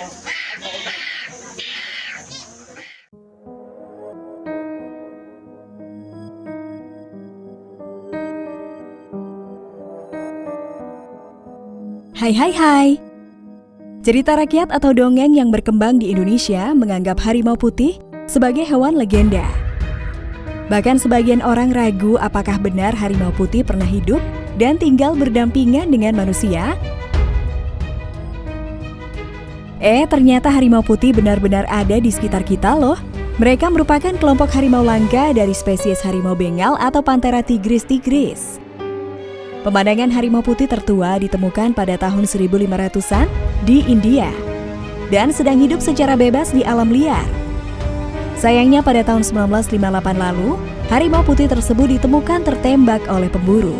Hai hai hai Cerita rakyat atau dongeng yang berkembang di Indonesia menganggap harimau putih sebagai hewan legenda. Bahkan sebagian orang ragu apakah benar harimau putih pernah hidup dan tinggal berdampingan dengan manusia. Eh, ternyata harimau putih benar-benar ada di sekitar kita loh. Mereka merupakan kelompok harimau langka dari spesies harimau bengal atau Panthera tigris tigris. Pemandangan harimau putih tertua ditemukan pada tahun 1500-an di India dan sedang hidup secara bebas di alam liar. Sayangnya pada tahun 1958 lalu, harimau putih tersebut ditemukan tertembak oleh pemburu.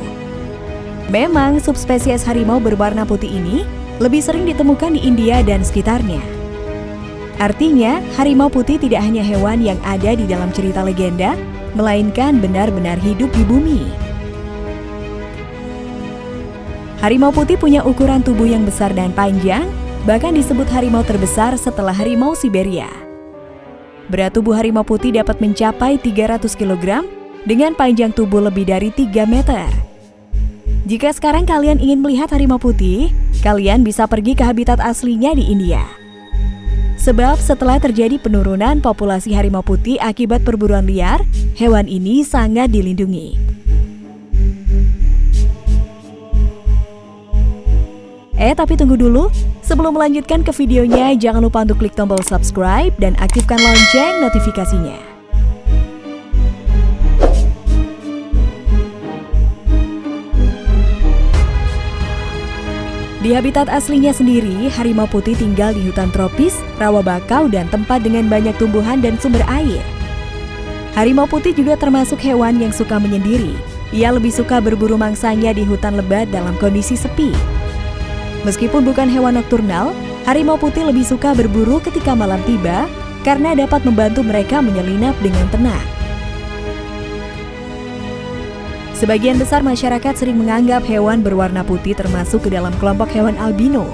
Memang subspesies harimau berwarna putih ini lebih sering ditemukan di India dan sekitarnya. Artinya, harimau putih tidak hanya hewan yang ada di dalam cerita legenda, melainkan benar-benar hidup di bumi. Harimau putih punya ukuran tubuh yang besar dan panjang, bahkan disebut harimau terbesar setelah harimau Siberia. Berat tubuh harimau putih dapat mencapai 300 kg dengan panjang tubuh lebih dari 3 meter. Jika sekarang kalian ingin melihat harimau putih, kalian bisa pergi ke habitat aslinya di India. Sebab setelah terjadi penurunan populasi harimau putih akibat perburuan liar, hewan ini sangat dilindungi. Eh, tapi tunggu dulu. Sebelum melanjutkan ke videonya, jangan lupa untuk klik tombol subscribe dan aktifkan lonceng notifikasinya. Di habitat aslinya sendiri, harimau putih tinggal di hutan tropis, rawa bakau, dan tempat dengan banyak tumbuhan dan sumber air. Harimau putih juga termasuk hewan yang suka menyendiri. Ia lebih suka berburu mangsanya di hutan lebat dalam kondisi sepi. Meskipun bukan hewan nokturnal, harimau putih lebih suka berburu ketika malam tiba karena dapat membantu mereka menyelinap dengan tenang. Sebagian besar masyarakat sering menganggap hewan berwarna putih termasuk ke dalam kelompok hewan albino.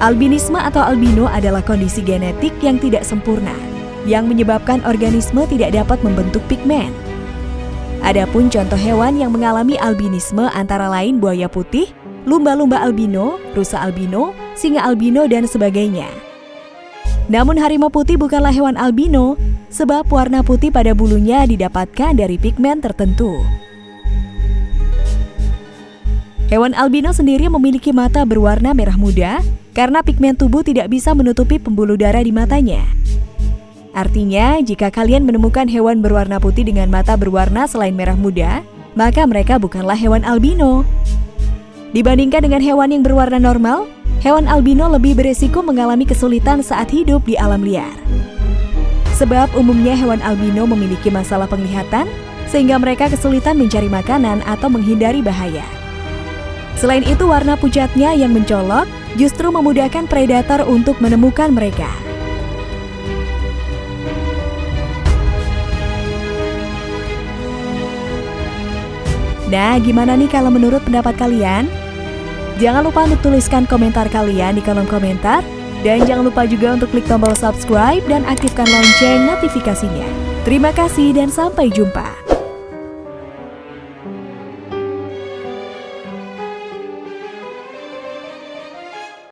Albinisme atau albino adalah kondisi genetik yang tidak sempurna, yang menyebabkan organisme tidak dapat membentuk pigmen. Adapun contoh hewan yang mengalami albinisme antara lain buaya putih, lumba-lumba albino, rusa albino, singa albino, dan sebagainya. Namun harimau putih bukanlah hewan albino, sebab warna putih pada bulunya didapatkan dari pigmen tertentu. Hewan albino sendiri memiliki mata berwarna merah muda karena pigmen tubuh tidak bisa menutupi pembuluh darah di matanya. Artinya, jika kalian menemukan hewan berwarna putih dengan mata berwarna selain merah muda, maka mereka bukanlah hewan albino. Dibandingkan dengan hewan yang berwarna normal, hewan albino lebih beresiko mengalami kesulitan saat hidup di alam liar. Sebab umumnya hewan albino memiliki masalah penglihatan, sehingga mereka kesulitan mencari makanan atau menghindari bahaya. Selain itu, warna pucatnya yang mencolok justru memudahkan predator untuk menemukan mereka. Nah, gimana nih kalau menurut pendapat kalian? Jangan lupa untuk tuliskan komentar kalian di kolom komentar. Dan jangan lupa juga untuk klik tombol subscribe dan aktifkan lonceng notifikasinya. Terima kasih dan sampai jumpa.